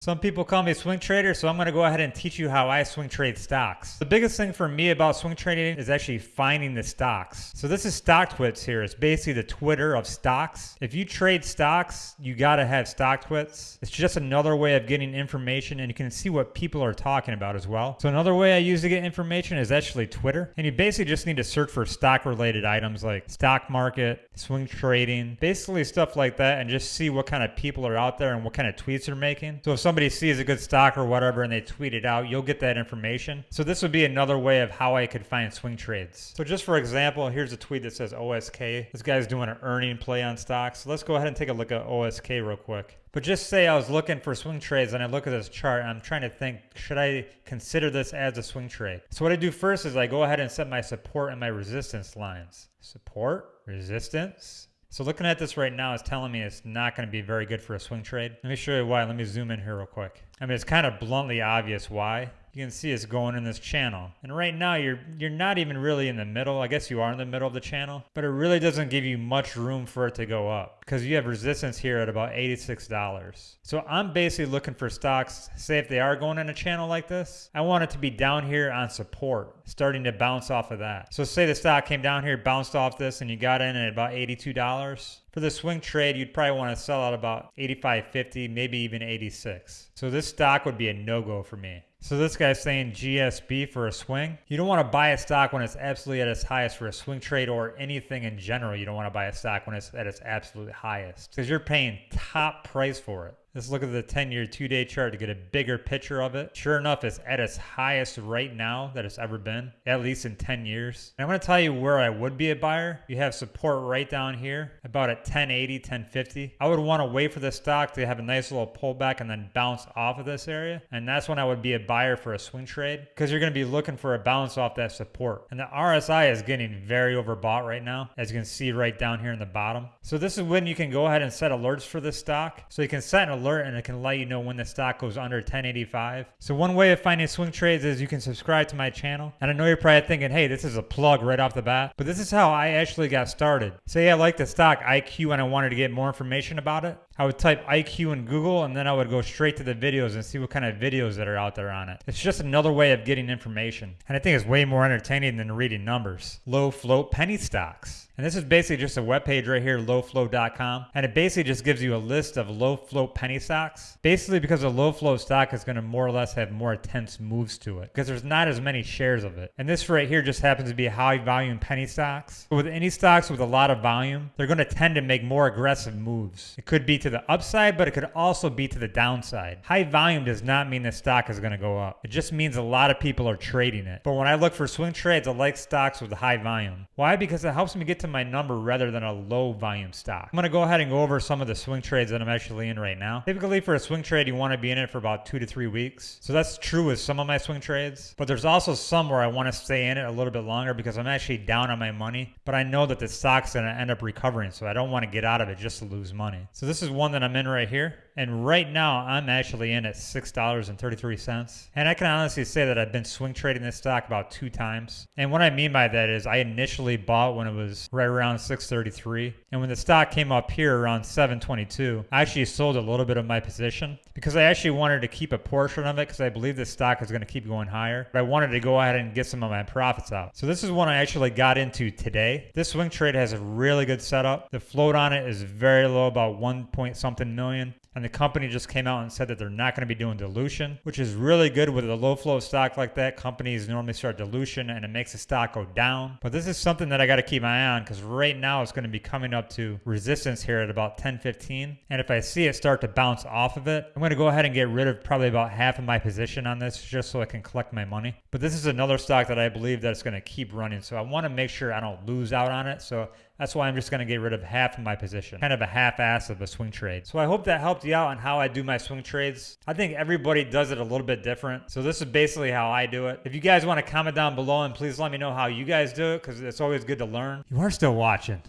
Some people call me swing trader, so I'm going to go ahead and teach you how I swing trade stocks. The biggest thing for me about swing trading is actually finding the stocks. So this is StockTwits here. It's basically the Twitter of stocks. If you trade stocks, you got to have StockTwits. It's just another way of getting information and you can see what people are talking about as well. So another way I use to get information is actually Twitter. And you basically just need to search for stock related items like stock market, swing trading, basically stuff like that and just see what kind of people are out there and what kind of tweets they're making. So if somebody sees a good stock or whatever and they tweet it out, you'll get that information. So this would be another way of how I could find swing trades. So just for example, here's a tweet that says OSK. This guy's doing an earning play on stocks. So let's go ahead and take a look at OSK real quick. But just say I was looking for swing trades and I look at this chart and I'm trying to think, should I consider this as a swing trade? So what I do first is I go ahead and set my support and my resistance lines. Support, resistance, so looking at this right now is telling me it's not going to be very good for a swing trade. Let me show you why. Let me zoom in here real quick. I mean, it's kind of bluntly obvious why you can see it's going in this channel. And right now you're you're not even really in the middle. I guess you are in the middle of the channel, but it really doesn't give you much room for it to go up because you have resistance here at about $86. So I'm basically looking for stocks, say if they are going in a channel like this, I want it to be down here on support, starting to bounce off of that. So say the stock came down here, bounced off this, and you got in at about $82. For the swing trade, you'd probably want to sell at about 85.50, maybe even 86. So this stock would be a no-go for me. So this guy's saying GSB for a swing. You don't want to buy a stock when it's absolutely at its highest for a swing trade or anything in general. You don't want to buy a stock when it's at its absolute highest because you're paying top price for it. Let's look at the 10 year two day chart to get a bigger picture of it. Sure enough, it's at its highest right now that it's ever been, at least in 10 years. And I'm going to tell you where I would be a buyer. You have support right down here, about at 1080, 1050. I would want to wait for the stock to have a nice little pullback and then bounce off of this area. And that's when I would be a buyer for a swing trade because you're going to be looking for a bounce off that support. And the RSI is getting very overbought right now, as you can see right down here in the bottom. So this is when you can go ahead and set alerts for this stock. So you can set an alert and it can let you know when the stock goes under 1085. So one way of finding swing trades is you can subscribe to my channel. And I know you're probably thinking, hey, this is a plug right off the bat. But this is how I actually got started. Say I like the stock IQ and I wanted to get more information about it. I would type IQ in Google and then I would go straight to the videos and see what kind of videos that are out there on it. It's just another way of getting information. And I think it's way more entertaining than reading numbers. Low float penny stocks. And this is basically just a web page right here, lowfloat.com. And it basically just gives you a list of low float penny stocks. Basically because a low float stock is going to more or less have more intense moves to it because there's not as many shares of it. And this right here just happens to be high volume penny stocks. But with any stocks with a lot of volume, they're going to tend to make more aggressive moves. It could be to the upside, but it could also be to the downside. High volume does not mean the stock is going to go up. It just means a lot of people are trading it. But when I look for swing trades, I like stocks with high volume. Why? Because it helps me get my number rather than a low volume stock. I'm going to go ahead and go over some of the swing trades that I'm actually in right now. Typically for a swing trade, you want to be in it for about two to three weeks. So that's true with some of my swing trades, but there's also some where I want to stay in it a little bit longer because I'm actually down on my money, but I know that the stock's going to end up recovering. So I don't want to get out of it just to lose money. So this is one that I'm in right here. And right now, I'm actually in at $6.33. And I can honestly say that I've been swing trading this stock about two times. And what I mean by that is I initially bought when it was right around 633. And when the stock came up here around 722, I actually sold a little bit of my position because I actually wanted to keep a portion of it because I believe this stock is going to keep going higher. But I wanted to go ahead and get some of my profits out. So this is one I actually got into today. This swing trade has a really good setup. The float on it is very low, about one point something million. And the company just came out and said that they're not going to be doing dilution, which is really good with a low float stock like that. Companies normally start dilution and it makes the stock go down. But this is something that I got to keep my eye on because right now it's going to be coming up to resistance here at about 1015. And if I see it start to bounce off of it, I'm going to go ahead and get rid of probably about half of my position on this just so I can collect my money. But this is another stock that I believe that it's going to keep running. So I want to make sure I don't lose out on it. So that's why I'm just going to get rid of half of my position. Kind of a half-ass of a swing trade. So I hope that helped you out on how I do my swing trades. I think everybody does it a little bit different. So this is basically how I do it. If you guys want to comment down below and please let me know how you guys do it because it's always good to learn. You are still watching.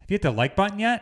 Have you hit the like button yet?